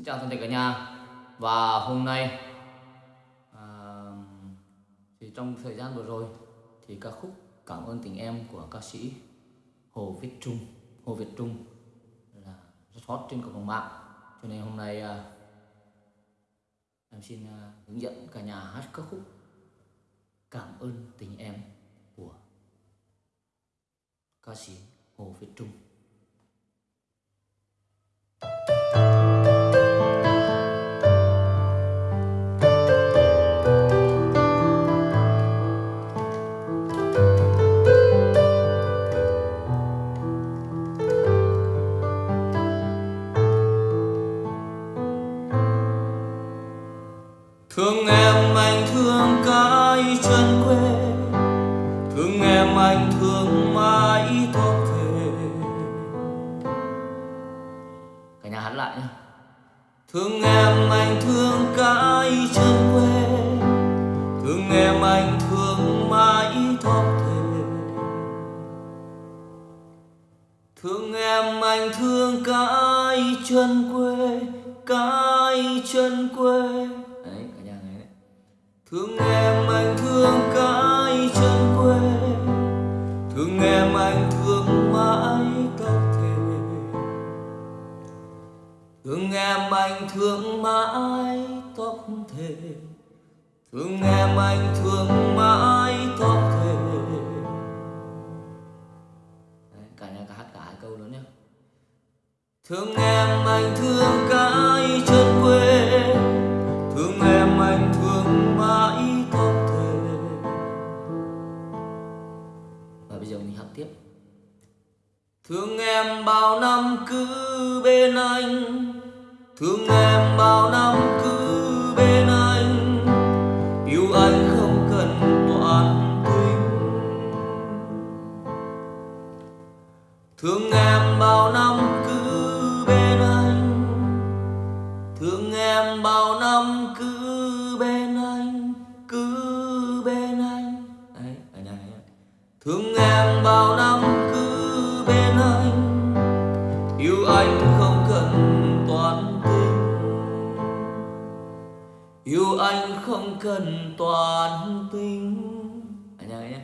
Xin chào toàn thể cả nhà. Và hôm nay à, thì trong thời gian vừa rồi thì ca khúc Cảm ơn tình em của ca sĩ Hồ Viết Trung. Hồ Việt Trung là rất hot trên cộng đồng mạng. Cho nên hôm nay à, em xin à, hướng dẫn cả nhà hát ca khúc Cảm ơn tình em của ca sĩ Hồ Viết Trung. Cả nhà hát lại nhé Thương em anh thương cái chân quê. Thương em anh thương mãi tóc thề. Thương em anh thương cái chân quê Cái chân quê. Đấy cả nhà nghe đấy. Thương em anh thương cái anh thương mãi tóc thề Thương em anh thương mãi tóc thề Đấy, cả nhà cả hát cả hai câu nữa nhé Thương em anh thương cái chân quê. Thương em anh thương mãi tóc thề và bây giờ mình hát tiếp. Thương em bao năm cứ bên anh Thương em bao năm cứ bên anh. Yêu anh không cần toàn tình Thương em bao năm cứ bên anh. Thương em bao năm cứ anh không cần toàn tình à, nhà nghe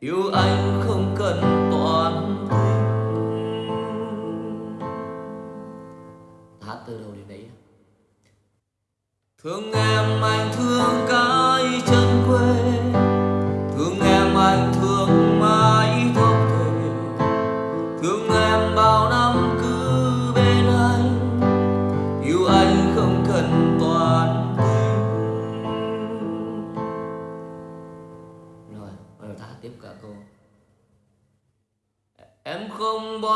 Yêu anh không cần toàn tình hát từ đầu đến đấy. Thương em anh thương cái chân quê.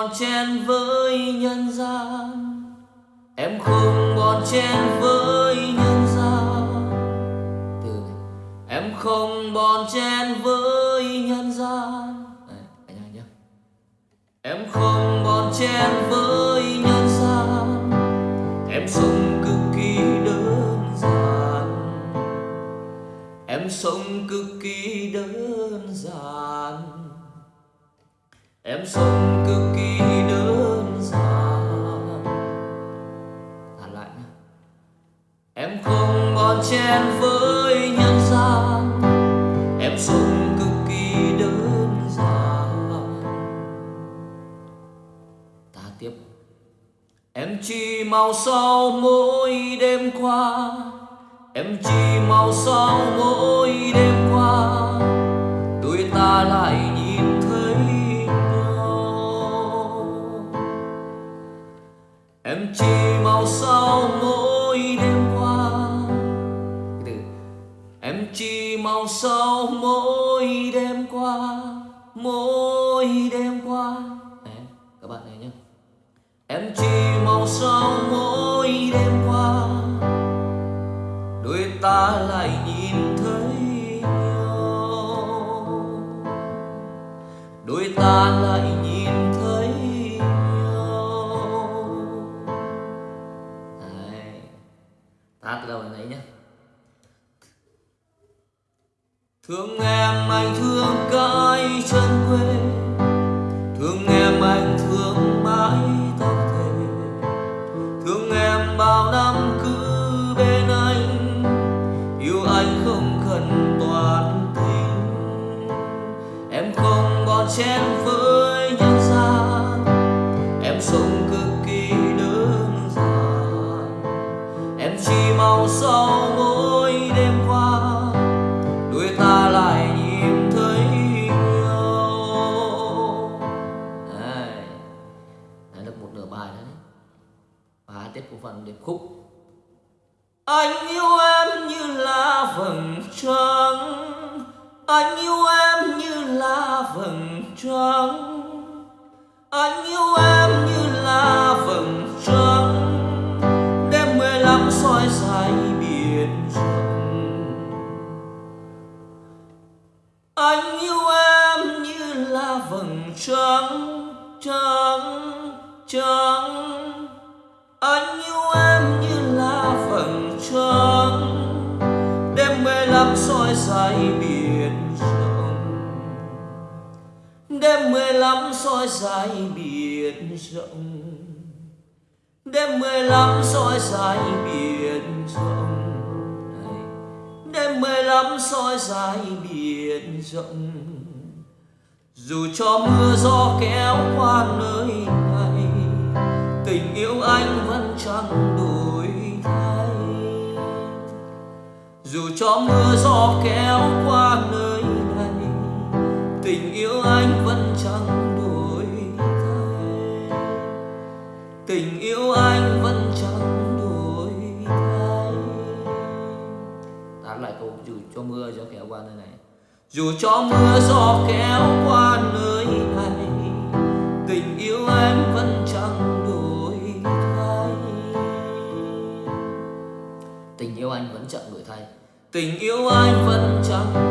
Bon chen với nhân gian. Em không bon chen với nhân gian. Từ này, Em không bon chen với nhân gian. Đấy cả Em không bon chen với nhân gian. Em sống cực kỳ đơn giản. Em sống cực kỳ đơn giản. Em sống cực kỳ đơn giản. Thả lại nhé Em không bon chen với nhân gian. Em sống cực kỳ đơn giản. Ta tiếp. Em chỉ màu sau mỗi đêm qua. Em chỉ màu sau mỗi đêm qua. Tuổi ta lại Em chỉ màu sau mỗi đêm qua. Em chỉ mong sau mỗi đêm qua, Mỗi đêm qua. Đấy các bạn này nhé Em chỉ mong sau mỗi đêm qua. Đôi ta lại nhìn thấy nhau. Đôi ta lại Thương em anh thương cái chân quê. Thương em anh thương mãi tóc thề Thương em bao năm cứ bên anh. Yêu anh không cần toàn tình. Em không bon chen với Và của phần điệp khúc. Anh yêu em như là vầng trăng. Anh yêu em như là vầng trăng. Anh yêu em như là vầng trăng. Đêm mười lăm soi dài biển rộng. Anh yêu em như là vầng trăng Trăng, trăng. Đêm mười lăm soi dài biển rộng. Đêm mười lăm soi dài biển rộng. Đêm mười lăm soi dài biển rộng. Dù cho mưa gió kéo qua nơi này, tình yêu anh vẫn chẳng đổi thay. Dù cho mưa gió kéo cầu dù cho mưa gió kéo qua nơi này. Dù cho mưa gió kéo qua nơi này, tình yêu anh vẫn chẳng đổi thay. Tình yêu anh vẫn chẳng đổi thay. Tình yêu anh vẫn chẳng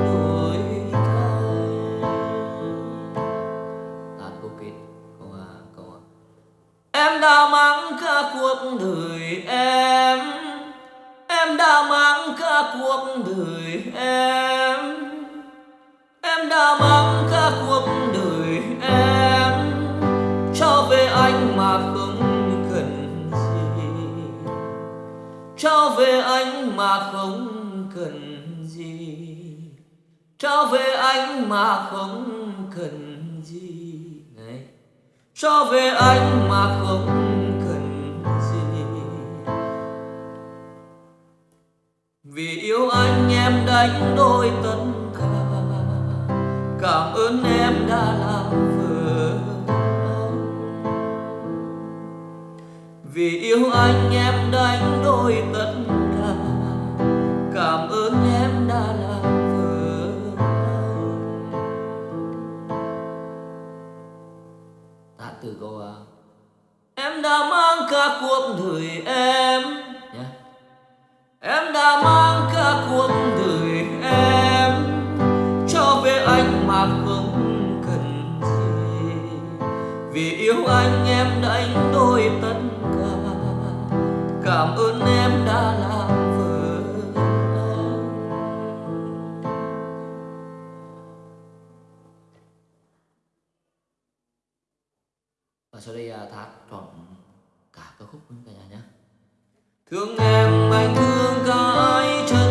mà không cần gì. Cho về anh mà không cần gì. Này, cho về anh mà không cần gì. Vì yêu anh em đánh đôi tất cả. Cảm ơn em đã làm vợ. Vì yêu anh em đánh đôi tất yêu anh em đánh đôi tất cả. Cảm ơn em đã làm vợ anh Và sau đây à, hát trọn cả ca khúc luôn cả nhà nhé. Thương em anh thương cái chân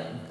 Và